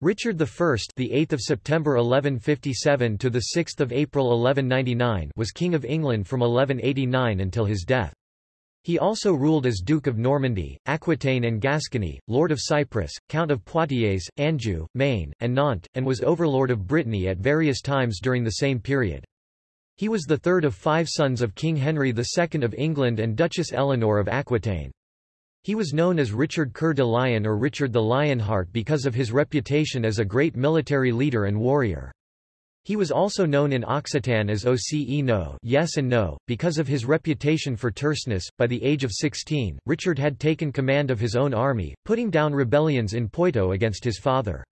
Richard I, the 8th of September 1157 to the 6th of April 1199, was king of England from 1189 until his death. He also ruled as Duke of Normandy, Aquitaine and Gascony, Lord of Cyprus, Count of Poitiers, Anjou, Maine, and Nantes, and was overlord of Brittany at various times during the same period. He was the third of five sons of King Henry II of England and Duchess Eleanor of Aquitaine. He was known as Richard Coeur de Lion or Richard the Lionheart because of his reputation as a great military leader and warrior. He was also known in Occitan as Oce no yes and no, because of his reputation for terseness. By the age of 16, Richard had taken command of his own army, putting down rebellions in Poitou against his father.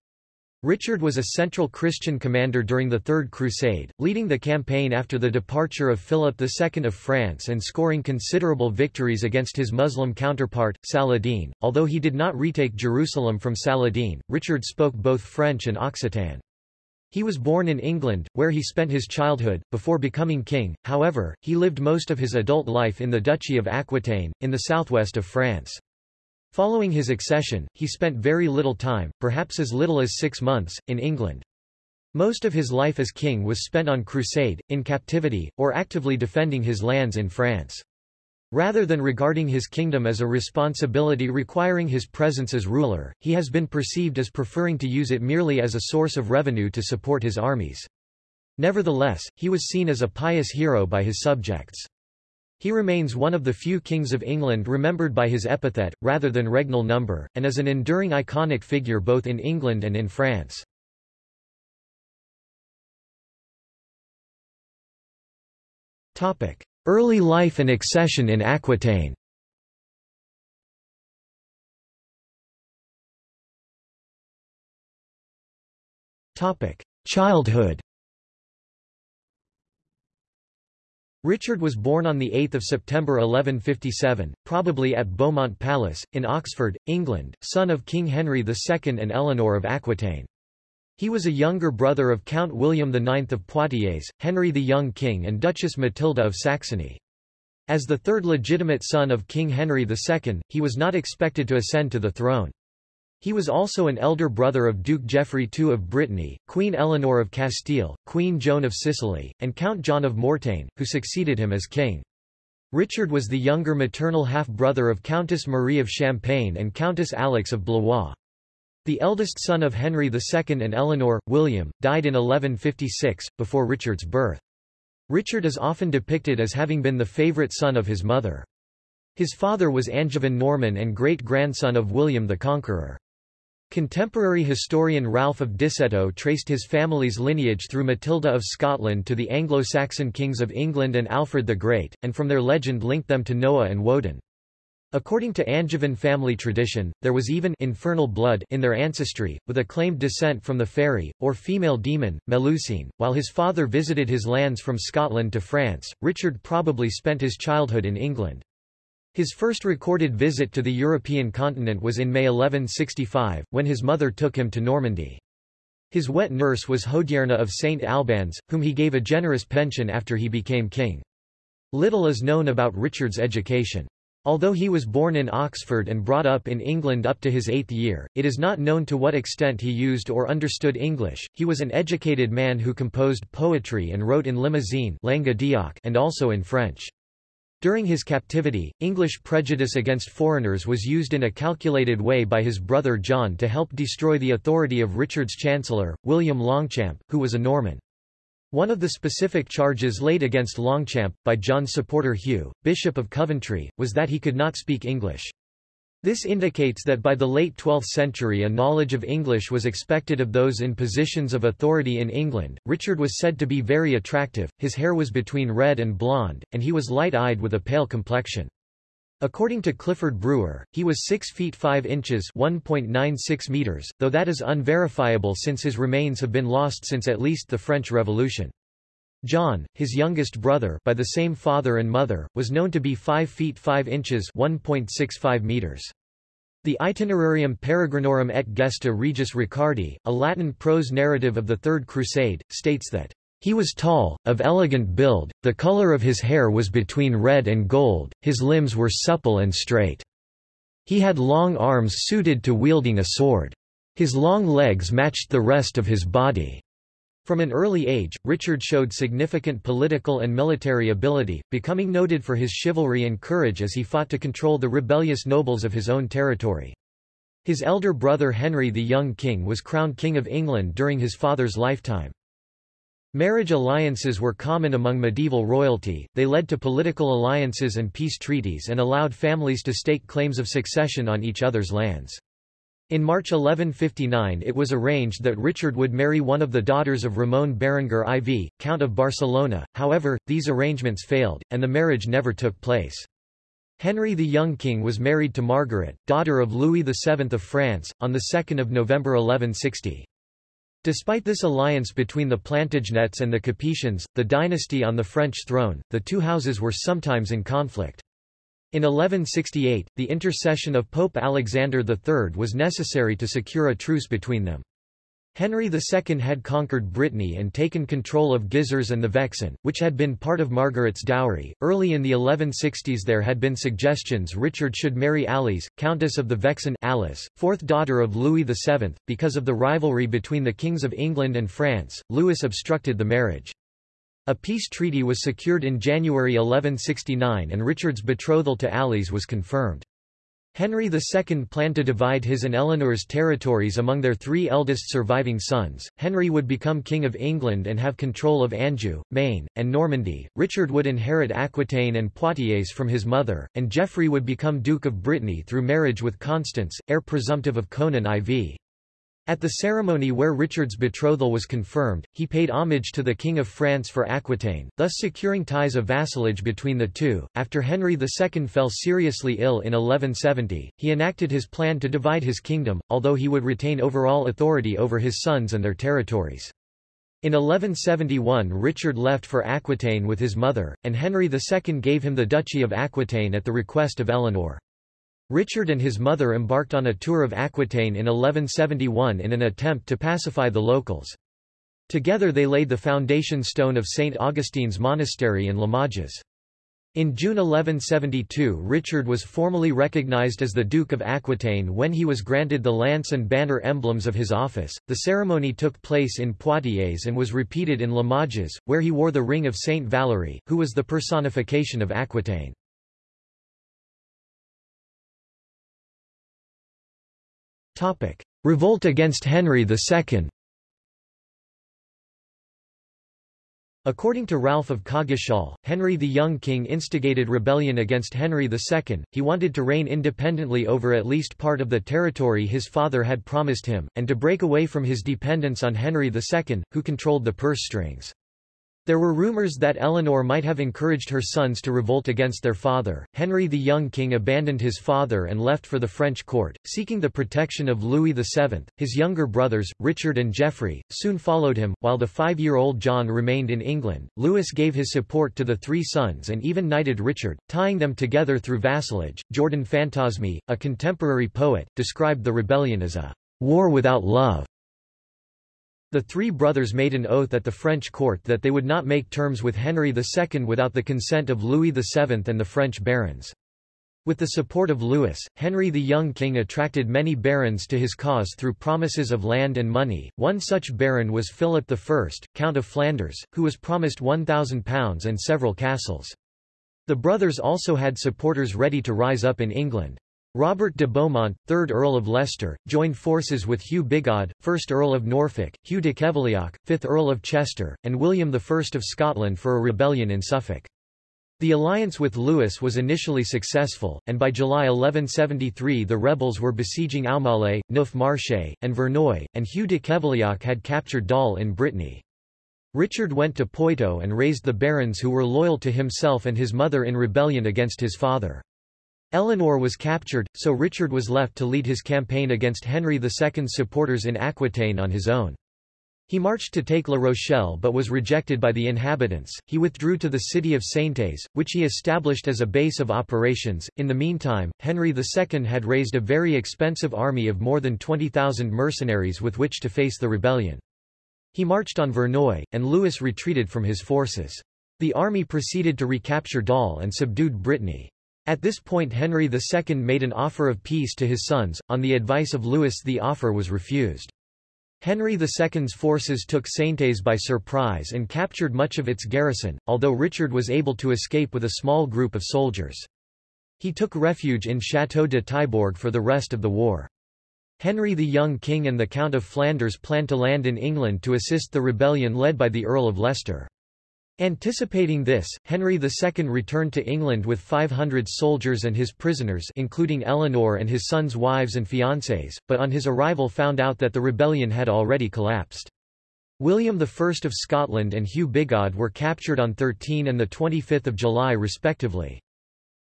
Richard was a central Christian commander during the Third Crusade, leading the campaign after the departure of Philip II of France and scoring considerable victories against his Muslim counterpart, Saladin. Although he did not retake Jerusalem from Saladin, Richard spoke both French and Occitan. He was born in England, where he spent his childhood. Before becoming king, however, he lived most of his adult life in the Duchy of Aquitaine, in the southwest of France. Following his accession, he spent very little time, perhaps as little as six months, in England. Most of his life as king was spent on crusade, in captivity, or actively defending his lands in France. Rather than regarding his kingdom as a responsibility requiring his presence as ruler, he has been perceived as preferring to use it merely as a source of revenue to support his armies. Nevertheless, he was seen as a pious hero by his subjects. He remains one of the few kings of England remembered by his epithet, rather than regnal number, and is an enduring iconic figure both in England and in France. Early life and accession in Aquitaine. Childhood Richard was born on 8 September 1157, probably at Beaumont Palace, in Oxford, England, son of King Henry II and Eleanor of Aquitaine. He was a younger brother of Count William IX of Poitiers, Henry the Young King and Duchess Matilda of Saxony. As the third legitimate son of King Henry II, he was not expected to ascend to the throne. He was also an elder brother of Duke Geoffrey II of Brittany, Queen Eleanor of Castile, Queen Joan of Sicily, and Count John of Mortain, who succeeded him as king. Richard was the younger maternal half-brother of Countess Marie of Champagne and Countess Alix of Blois. The eldest son of Henry II and Eleanor, William, died in 1156, before Richard's birth. Richard is often depicted as having been the favourite son of his mother. His father was Angevin Norman and great-grandson of William the Conqueror. Contemporary historian Ralph of Diceto traced his family's lineage through Matilda of Scotland to the Anglo-Saxon kings of England and Alfred the Great, and from their legend linked them to Noah and Woden. According to Angevin family tradition, there was even infernal blood in their ancestry, with a claimed descent from the fairy, or female demon, Melusine. While his father visited his lands from Scotland to France, Richard probably spent his childhood in England. His first recorded visit to the European continent was in May 1165, when his mother took him to Normandy. His wet nurse was Hodierna of St. Albans, whom he gave a generous pension after he became king. Little is known about Richard's education. Although he was born in Oxford and brought up in England up to his eighth year, it is not known to what extent he used or understood English. He was an educated man who composed poetry and wrote in Limousin and also in French. During his captivity, English prejudice against foreigners was used in a calculated way by his brother John to help destroy the authority of Richard's chancellor, William Longchamp, who was a Norman. One of the specific charges laid against Longchamp, by John's supporter Hugh, Bishop of Coventry, was that he could not speak English. This indicates that by the late 12th century a knowledge of English was expected of those in positions of authority in England. Richard was said to be very attractive, his hair was between red and blonde, and he was light-eyed with a pale complexion. According to Clifford Brewer, he was 6 feet 5 inches 1.96 meters, though that is unverifiable since his remains have been lost since at least the French Revolution. John, his youngest brother by the same father and mother, was known to be 5 feet 5 inches 1.65 meters. The Itinerarium Peregrinorum et Gesta Regis Ricardi, a Latin prose narrative of the Third Crusade, states that he was tall, of elegant build, the color of his hair was between red and gold, his limbs were supple and straight. He had long arms suited to wielding a sword. His long legs matched the rest of his body. From an early age, Richard showed significant political and military ability, becoming noted for his chivalry and courage as he fought to control the rebellious nobles of his own territory. His elder brother Henry the Young King was crowned King of England during his father's lifetime. Marriage alliances were common among medieval royalty, they led to political alliances and peace treaties and allowed families to stake claims of succession on each other's lands. In March 1159 it was arranged that Richard would marry one of the daughters of Ramon Berenguer IV, Count of Barcelona, however, these arrangements failed, and the marriage never took place. Henry the Young King was married to Margaret, daughter of Louis VII of France, on 2 November 1160. Despite this alliance between the Plantagenets and the Capetians, the dynasty on the French throne, the two houses were sometimes in conflict. In 1168, the intercession of Pope Alexander III was necessary to secure a truce between them. Henry II had conquered Brittany and taken control of Gisors and the Vexin, which had been part of Margaret's dowry. Early in the 1160s there had been suggestions Richard should marry Alice, Countess of the Vexin Alice, fourth daughter of Louis VII. Because of the rivalry between the kings of England and France, Louis obstructed the marriage. A peace treaty was secured in January 1169 and Richard's betrothal to Alice was confirmed. Henry II planned to divide his and Eleanor's territories among their three eldest surviving sons. Henry would become King of England and have control of Anjou, Maine, and Normandy. Richard would inherit Aquitaine and Poitiers from his mother, and Geoffrey would become Duke of Brittany through marriage with Constance, heir presumptive of Conan IV. At the ceremony where Richard's betrothal was confirmed, he paid homage to the King of France for Aquitaine, thus securing ties of vassalage between the two. After Henry II fell seriously ill in 1170, he enacted his plan to divide his kingdom, although he would retain overall authority over his sons and their territories. In 1171 Richard left for Aquitaine with his mother, and Henry II gave him the Duchy of Aquitaine at the request of Eleanor. Richard and his mother embarked on a tour of Aquitaine in 1171 in an attempt to pacify the locals. Together they laid the foundation stone of St. Augustine's Monastery in Limoges. In June 1172 Richard was formally recognized as the Duke of Aquitaine when he was granted the lance and banner emblems of his office. The ceremony took place in Poitiers and was repeated in Limoges, where he wore the ring of Saint Valery, who was the personification of Aquitaine. Topic: Revolt against Henry II. According to Ralph of Coggeshall, Henry the Young King instigated rebellion against Henry II, he wanted to reign independently over at least part of the territory his father had promised him, and to break away from his dependence on Henry II, who controlled the purse strings. There were rumors that Eleanor might have encouraged her sons to revolt against their father. Henry the young king abandoned his father and left for the French court, seeking the protection of Louis VII. His younger brothers, Richard and Geoffrey, soon followed him, while the five-year-old John remained in England. Louis gave his support to the three sons and even knighted Richard, tying them together through vassalage. Jordan Fantosme, a contemporary poet, described the rebellion as a war without love. The three brothers made an oath at the French court that they would not make terms with Henry II without the consent of Louis VII and the French barons. With the support of Louis, Henry the young king attracted many barons to his cause through promises of land and money. One such baron was Philip I, Count of Flanders, who was promised £1,000 and several castles. The brothers also had supporters ready to rise up in England. Robert de Beaumont, 3rd Earl of Leicester, joined forces with Hugh Bigod, 1st Earl of Norfolk, Hugh de Kevelioc, 5th Earl of Chester, and William I of Scotland for a rebellion in Suffolk. The alliance with Louis was initially successful, and by July 1173 the rebels were besieging Aumale, Neuf Marché, and Verneuil, and Hugh de Kevelioc had captured Dol in Brittany. Richard went to Poitou and raised the barons who were loyal to himself and his mother in rebellion against his father. Eleanor was captured, so Richard was left to lead his campaign against Henry II's supporters in Aquitaine on his own. He marched to take La Rochelle but was rejected by the inhabitants. He withdrew to the city of Saintes, which he established as a base of operations. In the meantime, Henry II had raised a very expensive army of more than 20,000 mercenaries with which to face the rebellion. He marched on Verneuil, and Louis retreated from his forces. The army proceeded to recapture Dol and subdued Brittany. At this point Henry II made an offer of peace to his sons, on the advice of Louis the offer was refused. Henry II's forces took Saintes by surprise and captured much of its garrison, although Richard was able to escape with a small group of soldiers. He took refuge in Château de Taillebourg for the rest of the war. Henry the Young King and the Count of Flanders planned to land in England to assist the rebellion led by the Earl of Leicester. Anticipating this, Henry II returned to England with 500 soldiers and his prisoners including Eleanor and his sons' wives and fiancées, but on his arrival found out that the rebellion had already collapsed. William I of Scotland and Hugh Bigod were captured on 13 and 25 July respectively.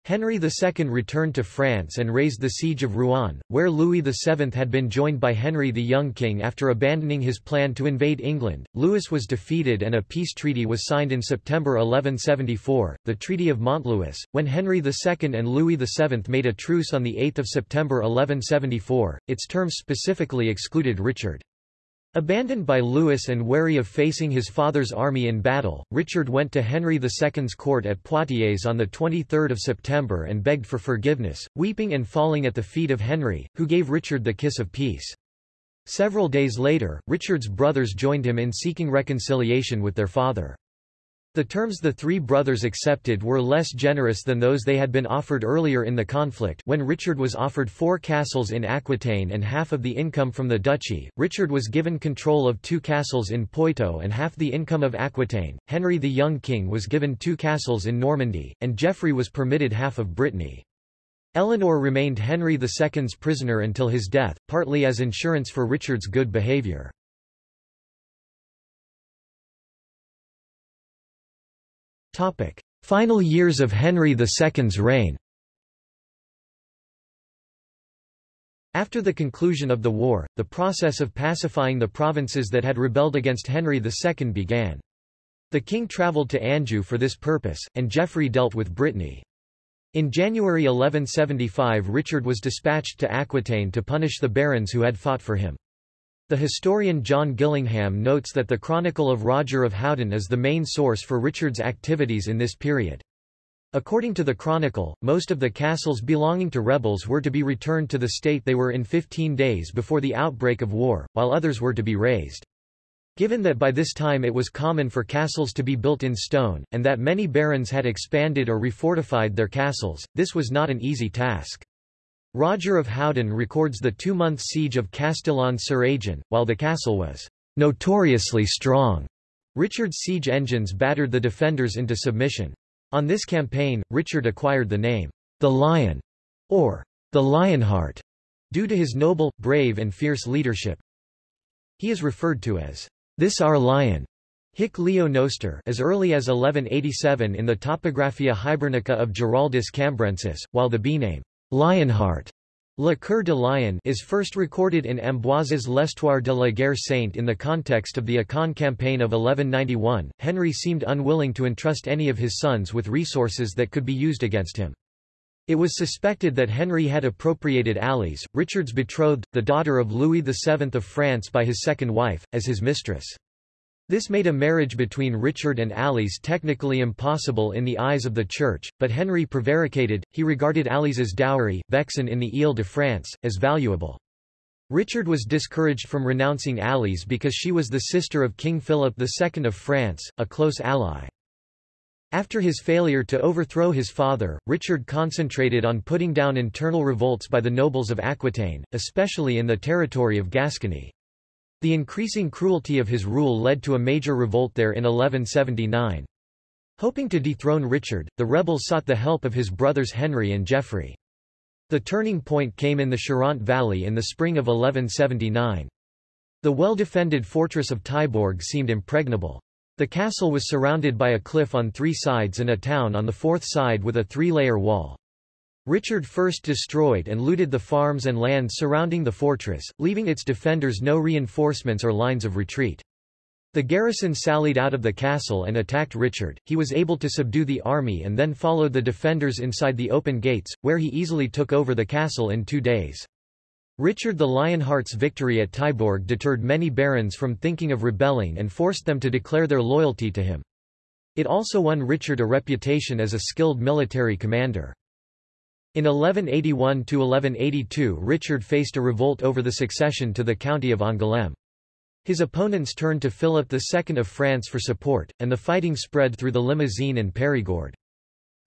Henry II returned to France and raised the siege of Rouen, where Louis VII had been joined by Henry the Young King after abandoning his plan to invade England. Louis was defeated and a peace treaty was signed in September 1174, the Treaty of Montlouis, when Henry II and Louis VII made a truce on 8 September 1174. Its terms specifically excluded Richard. Abandoned by Louis and wary of facing his father's army in battle, Richard went to Henry II's court at Poitiers on 23 September and begged for forgiveness, weeping and falling at the feet of Henry, who gave Richard the kiss of peace. Several days later, Richard's brothers joined him in seeking reconciliation with their father. The terms the three brothers accepted were less generous than those they had been offered earlier in the conflict when Richard was offered four castles in Aquitaine and half of the income from the duchy, Richard was given control of two castles in Poitou and half the income of Aquitaine, Henry the young king was given two castles in Normandy, and Geoffrey was permitted half of Brittany. Eleanor remained Henry II's prisoner until his death, partly as insurance for Richard's good behaviour. Final years of Henry II's reign After the conclusion of the war, the process of pacifying the provinces that had rebelled against Henry II began. The king travelled to Anjou for this purpose, and Geoffrey dealt with Brittany. In January 1175 Richard was dispatched to Aquitaine to punish the barons who had fought for him. The historian John Gillingham notes that the Chronicle of Roger of Howden is the main source for Richard's activities in this period. According to the Chronicle, most of the castles belonging to rebels were to be returned to the state they were in 15 days before the outbreak of war, while others were to be razed. Given that by this time it was common for castles to be built in stone, and that many barons had expanded or refortified their castles, this was not an easy task. Roger of Howden records the two-month siege of Castillon-sur-Agen, while the castle was notoriously strong. Richard's siege engines battered the defenders into submission. On this campaign, Richard acquired the name, the Lion, or the Lionheart, due to his noble, brave and fierce leadership. He is referred to as this our lion, Hic Leo Noster as early as 1187 in the Topographia Hibernica of Giraldus Cambrensis, while the byname Lionheart Le Coeur de Lion is first recorded in Ambroise's L'Histoire de la Guerre Sainte in the context of the Acon campaign of 1191. Henry seemed unwilling to entrust any of his sons with resources that could be used against him. It was suspected that Henry had appropriated Alice, Richard's betrothed, the daughter of Louis VII of France by his second wife, as his mistress. This made a marriage between Richard and Alice technically impossible in the eyes of the Church, but Henry prevaricated, he regarded Alice's dowry, Vexin in the Ile-de-France, as valuable. Richard was discouraged from renouncing Alice because she was the sister of King Philip II of France, a close ally. After his failure to overthrow his father, Richard concentrated on putting down internal revolts by the nobles of Aquitaine, especially in the territory of Gascony. The increasing cruelty of his rule led to a major revolt there in 1179. Hoping to dethrone Richard, the rebels sought the help of his brothers Henry and Geoffrey. The turning point came in the Charente Valley in the spring of 1179. The well-defended fortress of Taillebourg seemed impregnable. The castle was surrounded by a cliff on three sides and a town on the fourth side with a three-layer wall. Richard first destroyed and looted the farms and land surrounding the fortress, leaving its defenders no reinforcements or lines of retreat. The garrison sallied out of the castle and attacked Richard, he was able to subdue the army and then followed the defenders inside the open gates, where he easily took over the castle in two days. Richard the Lionheart's victory at Taillebourg deterred many barons from thinking of rebelling and forced them to declare their loyalty to him. It also won Richard a reputation as a skilled military commander. In 1181–1182 Richard faced a revolt over the succession to the county of Angoulême. His opponents turned to Philip II of France for support, and the fighting spread through the Limousin and Périgord.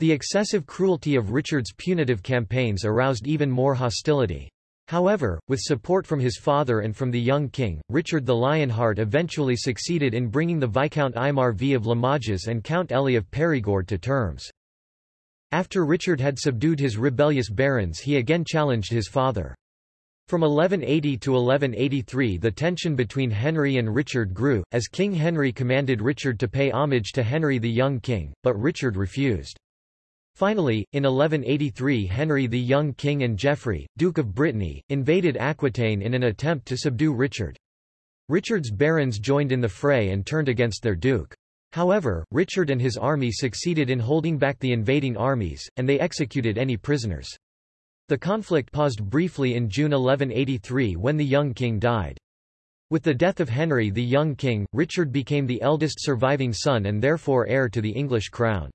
The excessive cruelty of Richard's punitive campaigns aroused even more hostility. However, with support from his father and from the young king, Richard the Lionheart eventually succeeded in bringing the Viscount Aymar V of Limoges and Count Elie of Périgord to terms. After Richard had subdued his rebellious barons he again challenged his father. From 1180 to 1183 the tension between Henry and Richard grew, as King Henry commanded Richard to pay homage to Henry the young king, but Richard refused. Finally, in 1183 Henry the young king and Geoffrey, Duke of Brittany, invaded Aquitaine in an attempt to subdue Richard. Richard's barons joined in the fray and turned against their duke. However, Richard and his army succeeded in holding back the invading armies, and they executed any prisoners. The conflict paused briefly in June 1183 when the young king died. With the death of Henry the young king, Richard became the eldest surviving son and therefore heir to the English crown.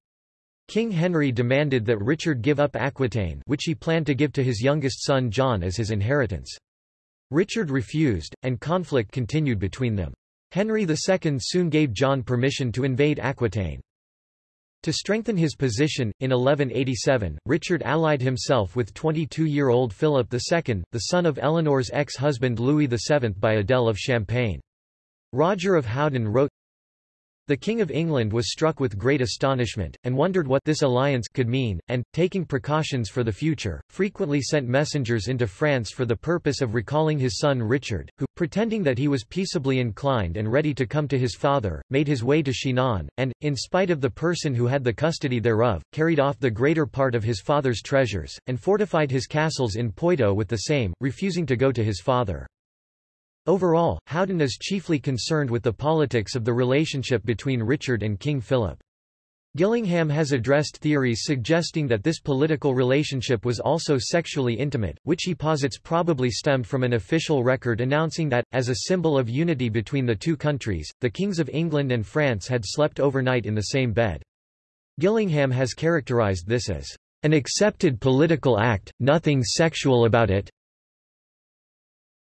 King Henry demanded that Richard give up Aquitaine which he planned to give to his youngest son John as his inheritance. Richard refused, and conflict continued between them. Henry II soon gave John permission to invade Aquitaine. To strengthen his position, in 1187, Richard allied himself with 22-year-old Philip II, the son of Eleanor's ex-husband Louis VII by Adele of Champagne. Roger of Howden wrote, the King of England was struck with great astonishment, and wondered what this alliance could mean, and, taking precautions for the future, frequently sent messengers into France for the purpose of recalling his son Richard, who, pretending that he was peaceably inclined and ready to come to his father, made his way to Chinon, and, in spite of the person who had the custody thereof, carried off the greater part of his father's treasures, and fortified his castles in Poitou with the same, refusing to go to his father. Overall, Howden is chiefly concerned with the politics of the relationship between Richard and King Philip. Gillingham has addressed theories suggesting that this political relationship was also sexually intimate, which he posits probably stemmed from an official record announcing that, as a symbol of unity between the two countries, the kings of England and France had slept overnight in the same bed. Gillingham has characterized this as an accepted political act, nothing sexual about it,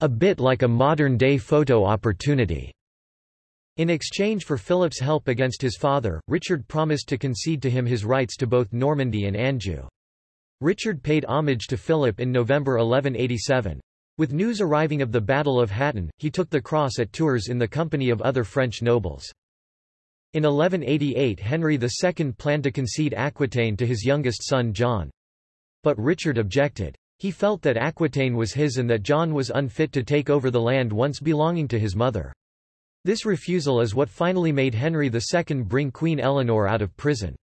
a bit like a modern-day photo opportunity. In exchange for Philip's help against his father, Richard promised to concede to him his rights to both Normandy and Anjou. Richard paid homage to Philip in November 1187. With news arriving of the Battle of Hattin, he took the cross at Tours in the company of other French nobles. In 1188 Henry II planned to concede Aquitaine to his youngest son John. But Richard objected. He felt that Aquitaine was his and that John was unfit to take over the land once belonging to his mother. This refusal is what finally made Henry II bring Queen Eleanor out of prison.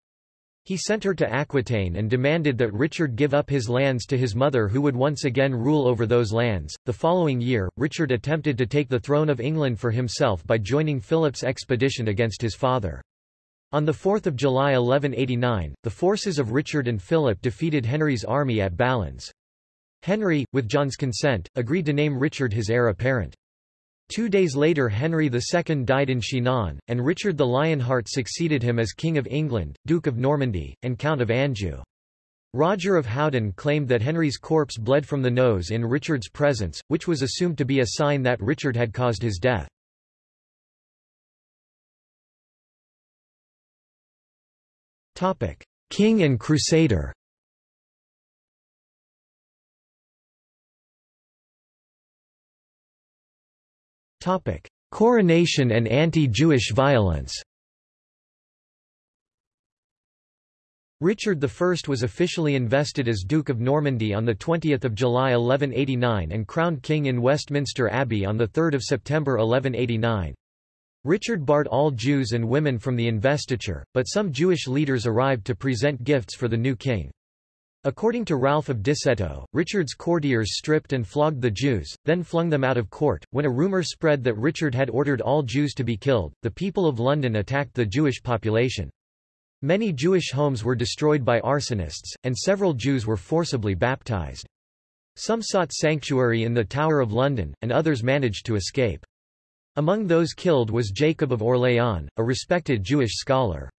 He sent her to Aquitaine and demanded that Richard give up his lands to his mother who would once again rule over those lands. The following year, Richard attempted to take the throne of England for himself by joining Philip's expedition against his father. On 4 July 1189, the forces of Richard and Philip defeated Henry's army at Ballans. Henry, with John's consent, agreed to name Richard his heir apparent. Two days later Henry II died in Chinon, and Richard the Lionheart succeeded him as King of England, Duke of Normandy, and Count of Anjou. Roger of Howden claimed that Henry's corpse bled from the nose in Richard's presence, which was assumed to be a sign that Richard had caused his death. King and Crusader Topic: Coronation and anti-Jewish violence. Richard I was officially invested as Duke of Normandy on 20 July 1189 and crowned king in Westminster Abbey on 3 September 1189. Richard barred all Jews and women from the investiture, but some Jewish leaders arrived to present gifts for the new king. According to Ralph of Diceto, Richard's courtiers stripped and flogged the Jews, then flung them out of court. When a rumor spread that Richard had ordered all Jews to be killed, the people of London attacked the Jewish population. Many Jewish homes were destroyed by arsonists, and several Jews were forcibly baptized. Some sought sanctuary in the Tower of London, and others managed to escape. Among those killed was Jacob of Orléans, a respected Jewish scholar.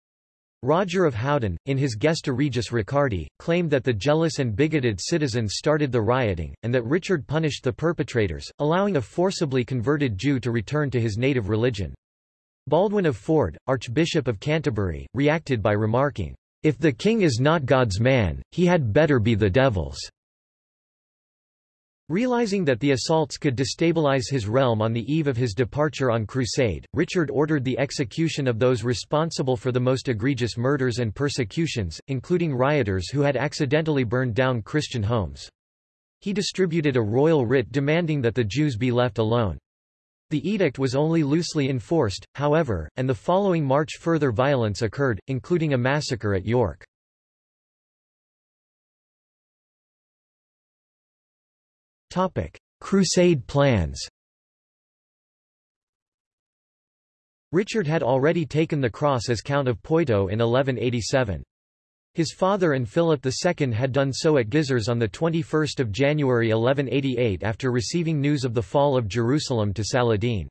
Roger of Howden, in his Gesta Regis Ricardi, claimed that the jealous and bigoted citizens started the rioting, and that Richard punished the perpetrators, allowing a forcibly converted Jew to return to his native religion. Baldwin of Ford, Archbishop of Canterbury, reacted by remarking, "'If the king is not God's man, he had better be the devil's.' Realizing that the assaults could destabilize his realm on the eve of his departure on crusade, Richard ordered the execution of those responsible for the most egregious murders and persecutions, including rioters who had accidentally burned down Christian homes. He distributed a royal writ demanding that the Jews be left alone. The edict was only loosely enforced, however, and the following March further violence occurred, including a massacre at York. Topic: Crusade plans. Richard had already taken the cross as Count of Poitou in 1187. His father and Philip II had done so at Gisors on 21 January 1188 after receiving news of the fall of Jerusalem to Saladin.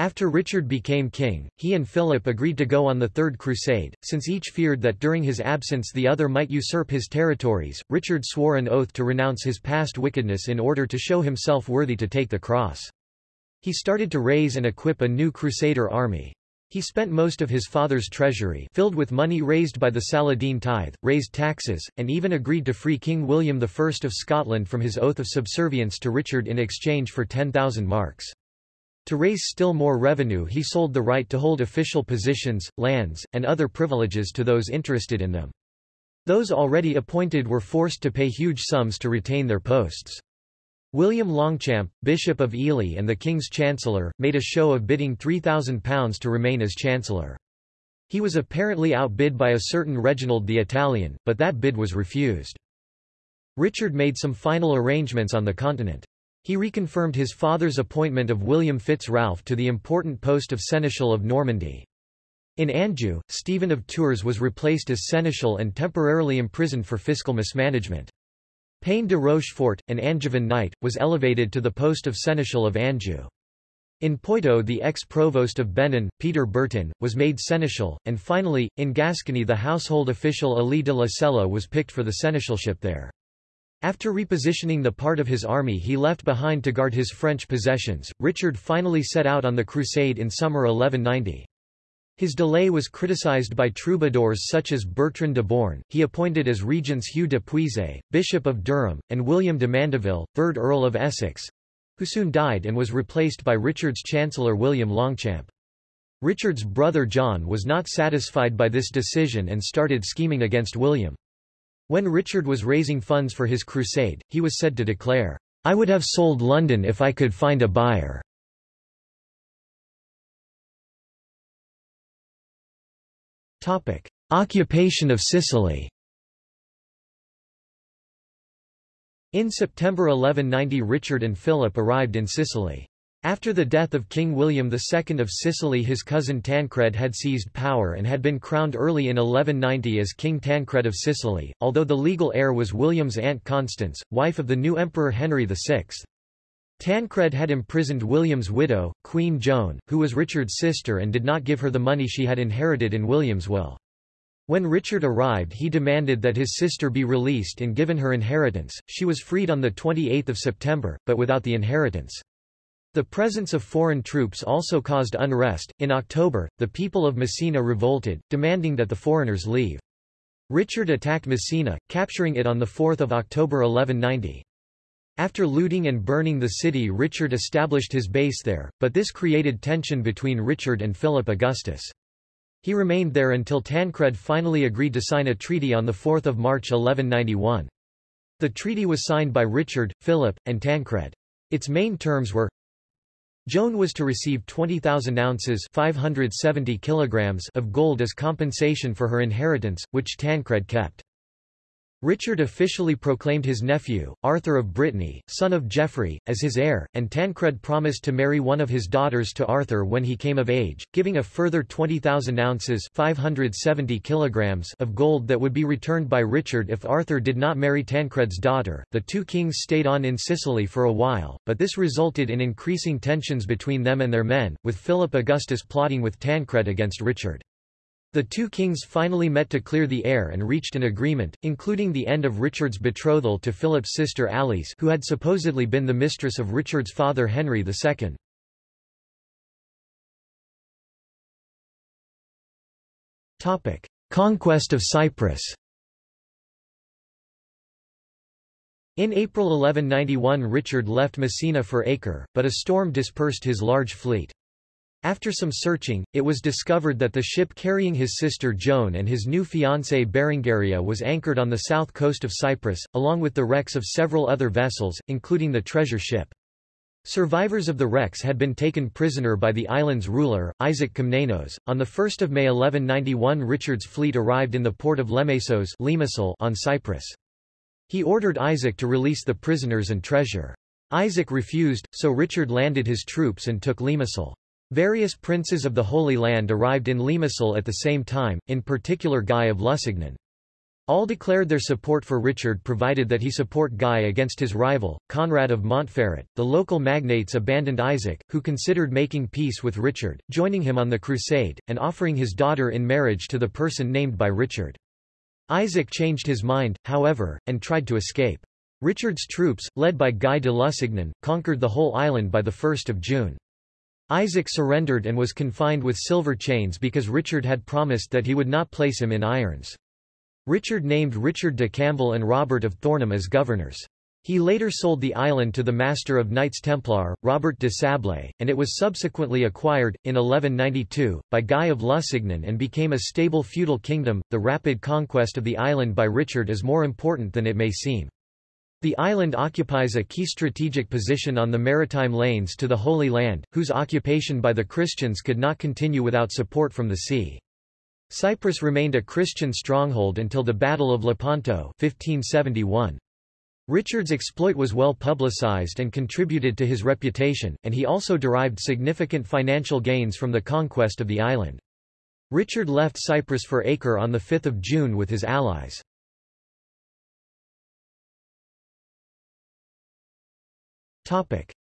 After Richard became king, he and Philip agreed to go on the Third Crusade, since each feared that during his absence the other might usurp his territories. Richard swore an oath to renounce his past wickedness in order to show himself worthy to take the cross. He started to raise and equip a new Crusader army. He spent most of his father's treasury filled with money raised by the Saladin tithe, raised taxes, and even agreed to free King William I of Scotland from his oath of subservience to Richard in exchange for 10,000 marks. To raise still more revenue he sold the right to hold official positions, lands, and other privileges to those interested in them. Those already appointed were forced to pay huge sums to retain their posts. William Longchamp, Bishop of Ely and the King's Chancellor, made a show of bidding £3,000 to remain as Chancellor. He was apparently outbid by a certain Reginald the Italian, but that bid was refused. Richard made some final arrangements on the continent. He reconfirmed his father's appointment of William Fitz-Ralph to the important post of Seneschal of Normandy. In Anjou, Stephen of Tours was replaced as seneschal and temporarily imprisoned for fiscal mismanagement. Payne de Rochefort, an Angevin knight, was elevated to the post of seneschal of Anjou. In Poitou the ex-provost of Benon, Peter Bertin, was made seneschal, and finally, in Gascony the household official Helie de la Celle was picked for the seneschalship there. After repositioning the part of his army he left behind to guard his French possessions, Richard finally set out on the crusade in summer 1190. His delay was criticized by troubadours such as Bertrand de Born, he appointed as regents Hugh de Puiset, Bishop of Durham, and William de Mandeville, 3rd Earl of Essex—who soon died and was replaced by Richard's Chancellor William Longchamp. Richard's brother John was not satisfied by this decision and started scheming against William. When Richard was raising funds for his crusade, he was said to declare, I would have sold London if I could find a buyer. Topic. Occupation of Sicily In September 1190 Richard and Philip arrived in Sicily. After the death of King William II of Sicily his cousin Tancred had seized power and had been crowned early in 1190 as King Tancred of Sicily, although the legal heir was William's aunt Constance, wife of the new Emperor Henry VI. Tancred had imprisoned William's widow, Queen Joan, who was Richard's sister and did not give her the money she had inherited in William's will. When Richard arrived he demanded that his sister be released and given her inheritance. She was freed on 28 September, but without the inheritance. The presence of foreign troops also caused unrest. In October, the people of Messina revolted, demanding that the foreigners leave. Richard attacked Messina, capturing it on 4 October 1190. After looting and burning the city Richard established his base there, but this created tension between Richard and Philip Augustus. He remained there until Tancred finally agreed to sign a treaty on 4 March 1191. The treaty was signed by Richard, Philip, and Tancred. Its main terms were Joan was to receive 20,000 ounces 570 kilograms of gold as compensation for her inheritance, which Tancred kept. Richard officially proclaimed his nephew, Arthur of Brittany, son of Geoffrey, as his heir, and Tancred promised to marry one of his daughters to Arthur when he came of age, giving a further 20,000 ounces 570 kilograms of gold that would be returned by Richard if Arthur did not marry Tancred's daughter. The two kings stayed on in Sicily for a while, but this resulted in increasing tensions between them and their men, with Philip Augustus plotting with Tancred against Richard. The two kings finally met to clear the air and reached an agreement, including the end of Richard's betrothal to Philip's sister Alice who had supposedly been the mistress of Richard's father Henry II. Conquest of Cyprus In April 1191 Richard left Messina for Acre, but a storm dispersed his large fleet. After some searching, it was discovered that the ship carrying his sister Joan and his new fiancée Berengaria was anchored on the south coast of Cyprus, along with the wrecks of several other vessels, including the treasure ship. Survivors of the wrecks had been taken prisoner by the island's ruler, Isaac Komnenos. On 1 May 1191 Richard's fleet arrived in the port of Lemesos on Cyprus. He ordered Isaac to release the prisoners and treasure. Isaac refused, so Richard landed his troops and took Limassol. Various princes of the Holy Land arrived in Limassol at the same time, in particular Guy of Lusignan. All declared their support for Richard provided that he support Guy against his rival, Conrad of Montferrat. The local magnates abandoned Isaac, who considered making peace with Richard, joining him on the crusade, and offering his daughter in marriage to the person named by Richard. Isaac changed his mind, however, and tried to escape. Richard's troops, led by Guy de Lusignan, conquered the whole island by 1 June. Isaac surrendered and was confined with silver chains because Richard had promised that he would not place him in irons. Richard named Richard de Camville and Robert of Thornham as governors. He later sold the island to the Master of Knights Templar, Robert de Sablé, and it was subsequently acquired, in 1192, by Guy of Lusignan and became a stable feudal kingdom. The rapid conquest of the island by Richard is more important than it may seem. The island occupies a key strategic position on the maritime lanes to the Holy Land, whose occupation by the Christians could not continue without support from the sea. Cyprus remained a Christian stronghold until the Battle of Lepanto 1571. Richard's exploit was well publicized and contributed to his reputation, and he also derived significant financial gains from the conquest of the island. Richard left Cyprus for Acre on 5 June with his allies.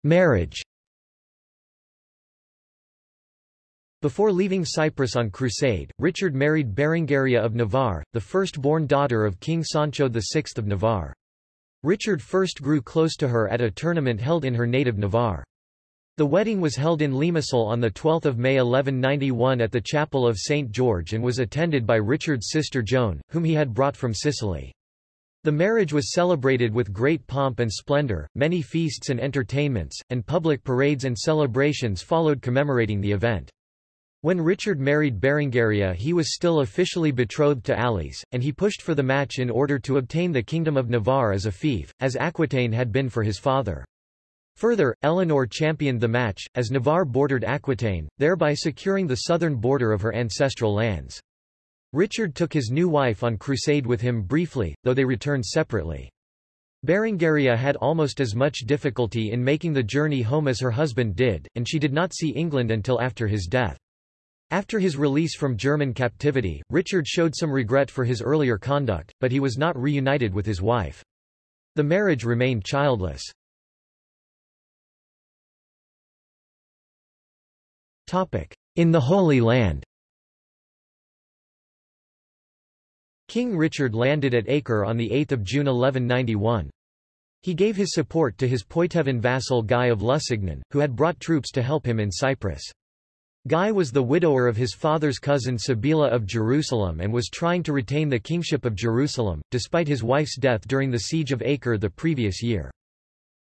Marriage Before leaving Cyprus on crusade, Richard married Berengaria of Navarre, the first-born daughter of King Sancho VI of Navarre. Richard first grew close to her at a tournament held in her native Navarre. The wedding was held in Limassol on 12 May 1191 at the Chapel of St. George and was attended by Richard's sister Joan, whom he had brought from Sicily. The marriage was celebrated with great pomp and splendor, many feasts and entertainments, and public parades and celebrations followed commemorating the event. When Richard married Berengaria he was still officially betrothed to Alice, and he pushed for the match in order to obtain the Kingdom of Navarre as a fief, as Aquitaine had been for his father. Further, Eleanor championed the match, as Navarre bordered Aquitaine, thereby securing the southern border of her ancestral lands. Richard took his new wife on crusade with him briefly, though they returned separately. Berengaria had almost as much difficulty in making the journey home as her husband did, and she did not see England until after his death. After his release from German captivity, Richard showed some regret for his earlier conduct, but he was not reunited with his wife. The marriage remained childless. In the Holy Land King Richard landed at Acre on 8 June 1191. He gave his support to his Poitevin vassal Guy of Lusignan, who had brought troops to help him in Cyprus. Guy was the widower of his father's cousin Sibylla of Jerusalem and was trying to retain the kingship of Jerusalem, despite his wife's death during the siege of Acre the previous year.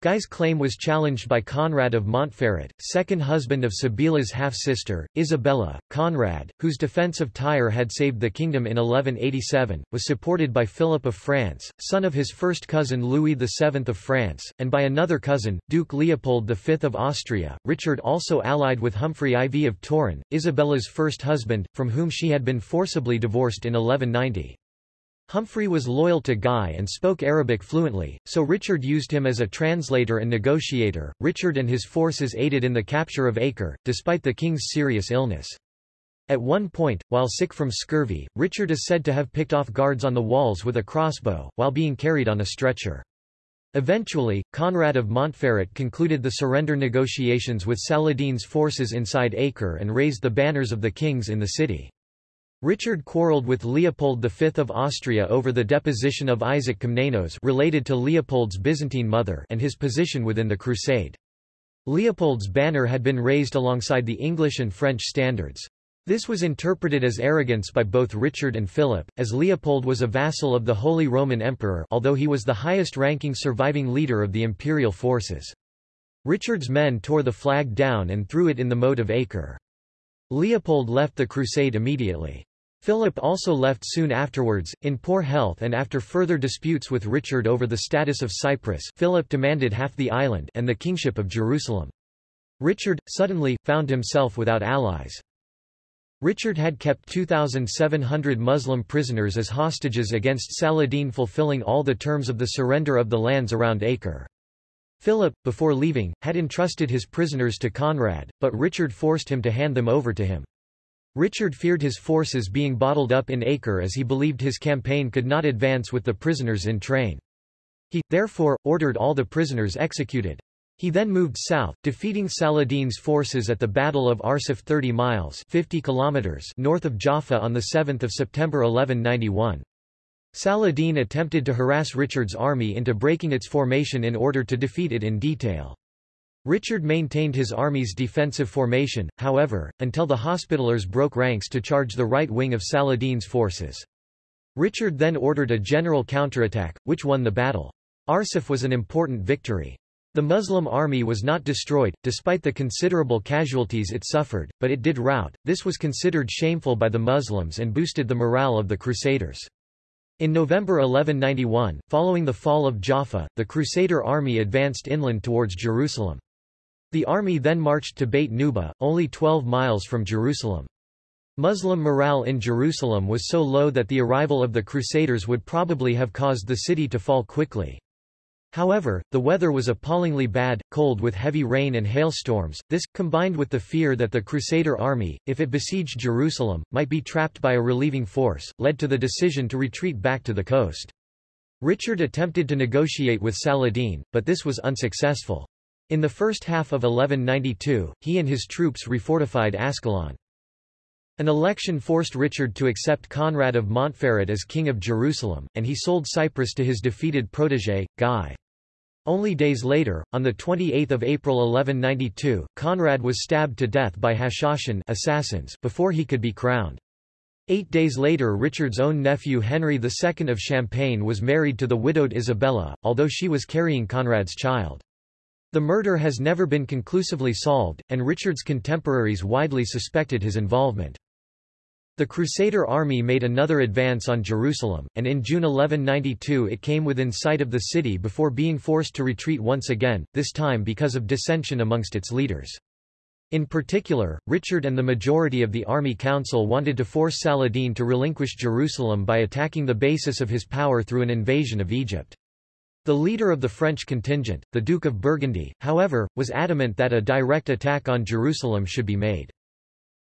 Guy's claim was challenged by Conrad of Montferrat, second husband of Sibylla's half-sister, Isabella. Conrad, whose defence of Tyre had saved the kingdom in 1187, was supported by Philip of France, son of his first cousin Louis VII of France, and by another cousin, Duke Leopold V of Austria. Richard also allied with Humphrey IV of Toron, Isabella's first husband, from whom she had been forcibly divorced in 1190. Humphrey was loyal to Guy and spoke Arabic fluently, so Richard used him as a translator and negotiator. Richard and his forces aided in the capture of Acre, despite the king's serious illness. At one point, while sick from scurvy, Richard is said to have picked off guards on the walls with a crossbow, while being carried on a stretcher. Eventually, Conrad of Montferrat concluded the surrender negotiations with Saladin's forces inside Acre and raised the banners of the kings in the city. Richard quarrelled with Leopold V of Austria over the deposition of Isaac Komnenos related to Leopold's Byzantine mother and his position within the crusade. Leopold's banner had been raised alongside the English and French standards. This was interpreted as arrogance by both Richard and Philip, as Leopold was a vassal of the Holy Roman Emperor although he was the highest-ranking surviving leader of the imperial forces. Richard's men tore the flag down and threw it in the moat of Acre. Leopold left the crusade immediately. Philip also left soon afterwards, in poor health and after further disputes with Richard over the status of Cyprus Philip demanded half the island and the kingship of Jerusalem. Richard, suddenly, found himself without allies. Richard had kept 2,700 Muslim prisoners as hostages against Saladin fulfilling all the terms of the surrender of the lands around Acre. Philip, before leaving, had entrusted his prisoners to Conrad, but Richard forced him to hand them over to him. Richard feared his forces being bottled up in Acre as he believed his campaign could not advance with the prisoners in train. He, therefore, ordered all the prisoners executed. He then moved south, defeating Saladin's forces at the Battle of Arsuf 30 miles 50 kilometers north of Jaffa on 7 September 1191. Saladin attempted to harass Richard's army into breaking its formation in order to defeat it in detail. Richard maintained his army's defensive formation, however, until the Hospitallers broke ranks to charge the right wing of Saladin's forces. Richard then ordered a general counterattack, which won the battle. Arsuf was an important victory. The Muslim army was not destroyed, despite the considerable casualties it suffered, but it did rout. This was considered shameful by the Muslims and boosted the morale of the Crusaders. In November 1191, following the fall of Jaffa, the Crusader army advanced inland towards Jerusalem. The army then marched to Beit Nuba, only 12 miles from Jerusalem. Muslim morale in Jerusalem was so low that the arrival of the Crusaders would probably have caused the city to fall quickly. However, the weather was appallingly bad, cold with heavy rain and hailstorms. This, combined with the fear that the Crusader army, if it besieged Jerusalem, might be trapped by a relieving force, led to the decision to retreat back to the coast. Richard attempted to negotiate with Saladin, but this was unsuccessful. In the first half of 1192, he and his troops refortified Ascalon. An election forced Richard to accept Conrad of Montferrat as king of Jerusalem, and he sold Cyprus to his defeated protégé, Guy. Only days later, on 28 April 1192, Conrad was stabbed to death by Hashashin assassins before he could be crowned. Eight days later Richard's own nephew Henry II of Champagne was married to the widowed Isabella, although she was carrying Conrad's child. The murder has never been conclusively solved, and Richard's contemporaries widely suspected his involvement. The Crusader army made another advance on Jerusalem, and in June 1192 it came within sight of the city before being forced to retreat once again, this time because of dissension amongst its leaders. In particular, Richard and the majority of the army council wanted to force Saladin to relinquish Jerusalem by attacking the basis of his power through an invasion of Egypt. The leader of the French contingent, the Duke of Burgundy, however, was adamant that a direct attack on Jerusalem should be made.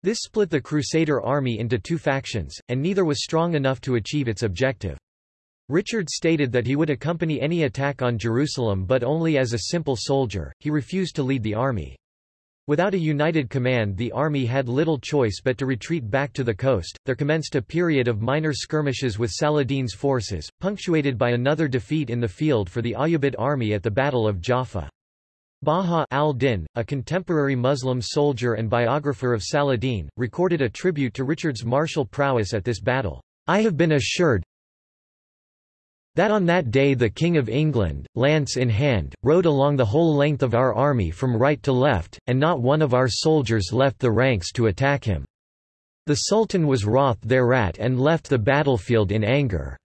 This split the Crusader army into two factions, and neither was strong enough to achieve its objective. Richard stated that he would accompany any attack on Jerusalem but only as a simple soldier, he refused to lead the army. Without a united command the army had little choice but to retreat back to the coast. There commenced a period of minor skirmishes with Saladin's forces, punctuated by another defeat in the field for the Ayyubid army at the Battle of Jaffa. Baha al-Din, a contemporary Muslim soldier and biographer of Saladin, recorded a tribute to Richard's martial prowess at this battle. I have been assured, that on that day the King of England, lance in hand, rode along the whole length of our army from right to left, and not one of our soldiers left the ranks to attack him. The Sultan was wroth thereat and left the battlefield in anger.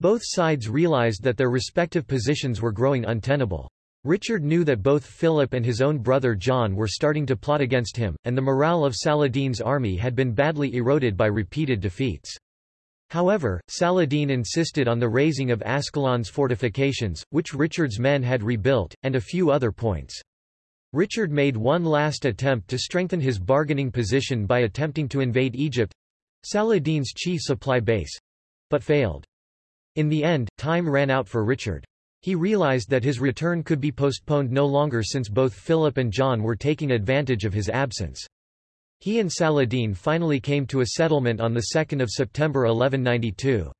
Both sides realized that their respective positions were growing untenable. Richard knew that both Philip and his own brother John were starting to plot against him, and the morale of Saladin's army had been badly eroded by repeated defeats. However, Saladin insisted on the razing of Ascalon's fortifications, which Richard's men had rebuilt, and a few other points. Richard made one last attempt to strengthen his bargaining position by attempting to invade Egypt—Saladin's chief supply base—but failed. In the end, time ran out for Richard. He realized that his return could be postponed no longer since both Philip and John were taking advantage of his absence. He and Saladin finally came to a settlement on 2 September 1192.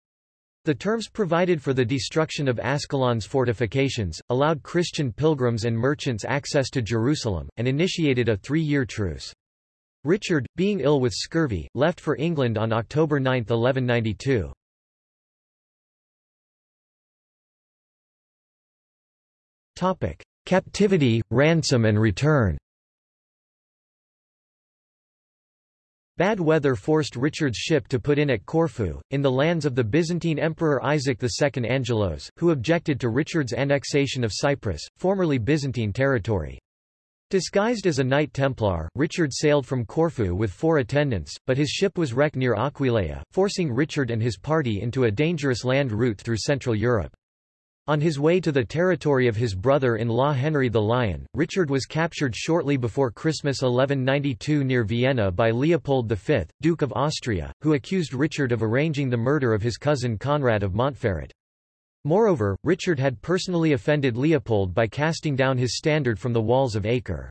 The terms provided for the destruction of Ascalon's fortifications, allowed Christian pilgrims and merchants access to Jerusalem, and initiated a three-year truce. Richard, being ill with scurvy, left for England on October 9, 1192. Captivity, ransom and return Bad weather forced Richard's ship to put in at Corfu, in the lands of the Byzantine Emperor Isaac II Angelos, who objected to Richard's annexation of Cyprus, formerly Byzantine territory. Disguised as a Knight Templar, Richard sailed from Corfu with four attendants, but his ship was wrecked near Aquileia, forcing Richard and his party into a dangerous land route through Central Europe. On his way to the territory of his brother-in-law Henry the Lion, Richard was captured shortly before Christmas 1192 near Vienna by Leopold V, Duke of Austria, who accused Richard of arranging the murder of his cousin Conrad of Montferrat. Moreover, Richard had personally offended Leopold by casting down his standard from the walls of Acre.